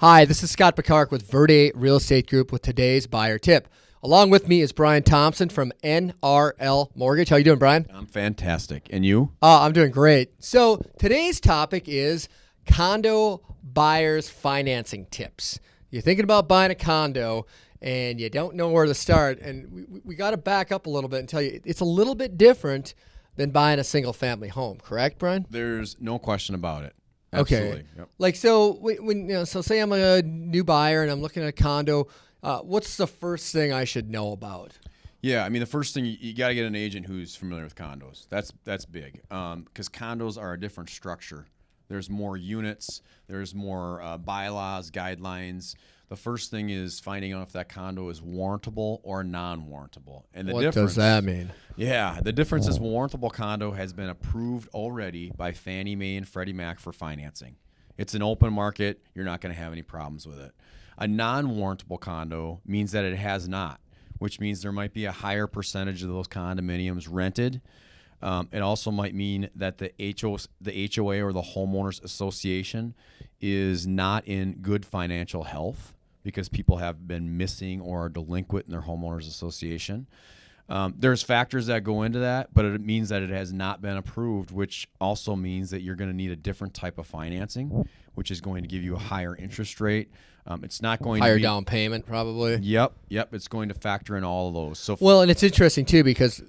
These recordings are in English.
Hi, this is Scott Picard with Verde Real Estate Group with today's buyer tip. Along with me is Brian Thompson from NRL Mortgage. How you doing, Brian? I'm fantastic. And you? Uh, I'm doing great. So today's topic is condo buyers financing tips. You're thinking about buying a condo and you don't know where to start, and we, we got to back up a little bit and tell you it's a little bit different than buying a single family home. Correct, Brian? There's no question about it. Okay. Yep. Like so, when you know, so say I'm a new buyer and I'm looking at a condo. Uh, what's the first thing I should know about? Yeah, I mean the first thing you, you got to get an agent who's familiar with condos. That's that's big because condos are a different structure. There's more units. There's more uh, bylaws, guidelines. The first thing is finding out if that condo is warrantable or non-warrantable. And the what difference does that mean? Yeah, the difference is warrantable condo has been approved already by Fannie Mae and Freddie Mac for financing. It's an open market. You're not going to have any problems with it. A non-warrantable condo means that it has not, which means there might be a higher percentage of those condominiums rented. Um, it also might mean that the HO, the HOA or the homeowners association is not in good financial health because people have been missing or are delinquent in their homeowners association. Um, there's factors that go into that, but it means that it has not been approved, which also means that you're going to need a different type of financing, which is going to give you a higher interest rate. Um, it's not going Higher to be, down payment, probably. Yep, yep. It's going to factor in all of those. So Well, and it's interesting too because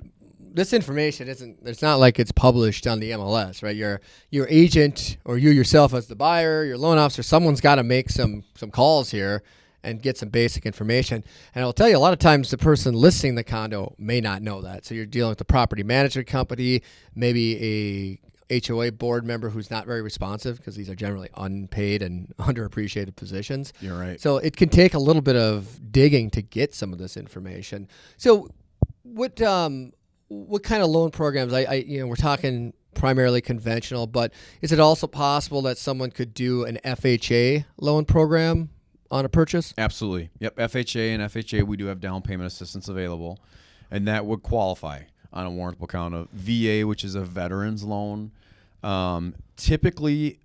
this information isn't. It's not like it's published on the MLS, right? Your your agent or you yourself as the buyer, your loan officer, someone's got to make some some calls here and get some basic information. And I'll tell you, a lot of times the person listing the condo may not know that. So you're dealing with the property management company, maybe a HOA board member who's not very responsive because these are generally unpaid and underappreciated positions. You're right. So it can take a little bit of digging to get some of this information. So what um what kind of loan programs? I, I you know we're talking primarily conventional, but is it also possible that someone could do an FHA loan program on a purchase? Absolutely. Yep. FHA and FHA, we do have down payment assistance available, and that would qualify on a warrantable condo. VA, which is a veterans loan, um, typically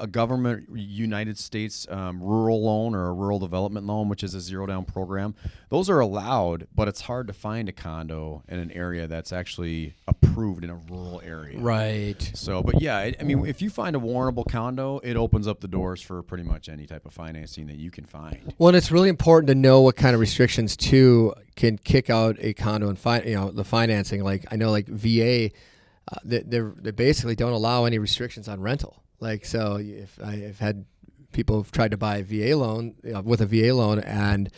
a government United States um, rural loan or a rural development loan, which is a zero down program. Those are allowed, but it's hard to find a condo in an area that's actually approved in a rural area. Right. So, but yeah, I, I mean, if you find a warrantable condo, it opens up the doors for pretty much any type of financing that you can find. Well, and it's really important to know what kind of restrictions too can kick out a condo and fi- you know the financing. Like I know, like VA, uh, they they basically don't allow any restrictions on rental. Like so, if I've had people who've tried to buy a VA loan you know, with a VA loan and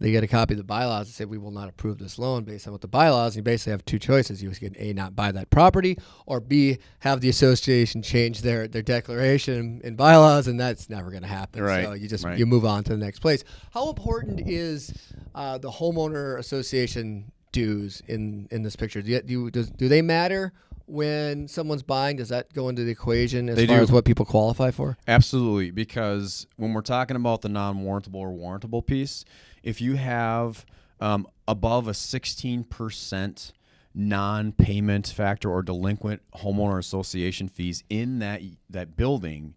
they get a copy of the bylaws and say we will not approve this loan based on what the bylaws. And you basically have two choices: you can a not buy that property, or b have the association change their their declaration in bylaws, and that's never going to happen. Right, So you just right. you move on to the next place. How important is uh, the homeowner association dues in in this picture? Do you, do, you- does, do they matter when someone's buying? Does that go into the equation as They far do. as what people qualify for? Absolutely, because when we're talking about the non-warrantable or warrantable piece, if you have um, above a 16% non-payment factor or delinquent homeowner association fees in that that building,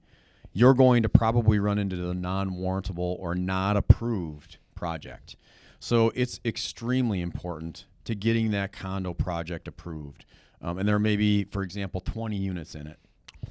you're going to probably run into the non-warrantable or not approved project. So it's extremely important to getting that condo project approved. Um, and there may be, for example, 20 units in it.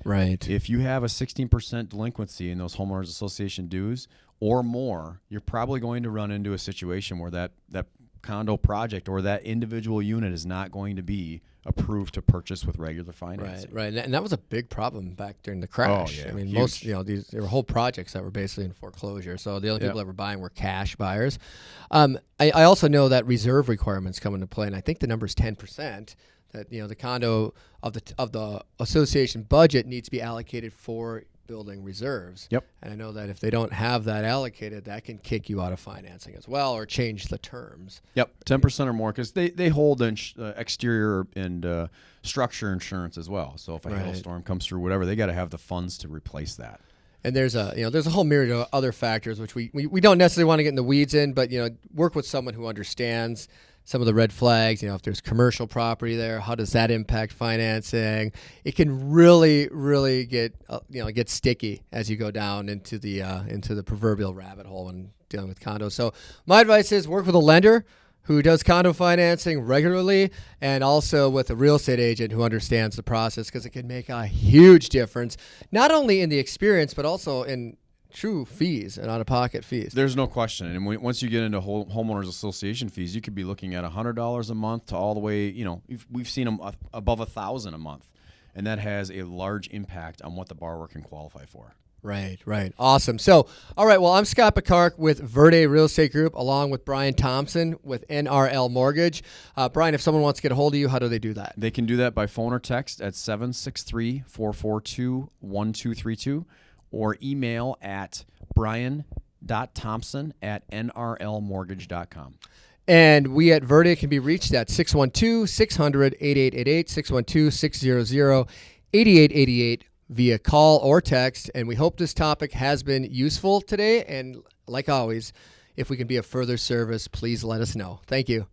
Right. If you have a 16% delinquency in those homeowners association dues or more, you're probably going to run into a situation where that, that condo project or that individual unit is not going to be approved to purchase with regular financing. right, that- and that was a big problem back during the crash. Oh, yeah, I mean, huge. most you know these there were whole projects that were basically in foreclosure. So the only people Yep. that were buying were cash buyers. Um, I, I also know that reserve requirements come into play, and I think the number is ten percent. That you know the condo of the of the association budget needs to be allocated for building reserves. Yep. And I know that if they don't have that allocated, that can kick you out of financing as well, or change the terms. Yep, 10% or more because they, they hold ins- uh, exterior and uh, structure insurance as well. So if a Right. hailstorm comes through, whatever, they got to have the funds to replace that. And there's a you know there's a whole myriad of other factors which we, we, we don't necessarily want to get in the weeds in, but you know work with someone who understands some of the red flags. You know, if there's commercial property there, how does that impact financing? It can really, really get uh, you know get sticky as you go down into the uh, into the proverbial rabbit hole when dealing with condos. So my advice is work with a lender who does condo financing regularly and also with a real estate agent who understands the process because it can make a huge difference not only in the experience but also in true fees and out of pocket fees. There's no question. And when, once you get into home, homeowners association fees, you could be looking at $100 a month to all the way, you know, we've, we've seen them above a thousand a month. And that has a large impact on what the borrower can qualify for. Right, right. Awesome. So, all right. Well, I'm Scott Picard with Verde Real Estate Group, along with Brian Thompson with NRL Mortgage. Uh, Brian, if someone wants to get a hold of you, how do they do that? They can do that by phone or text at 763 442 1232 or email at brian.thompson at nrlmortgage.com. And we at Verde can be reached at 612 600 8888, 612 600 8888 via call or text. And we hope this topic has been useful today. And like always, if we can be of further service, please let us know. Thank you.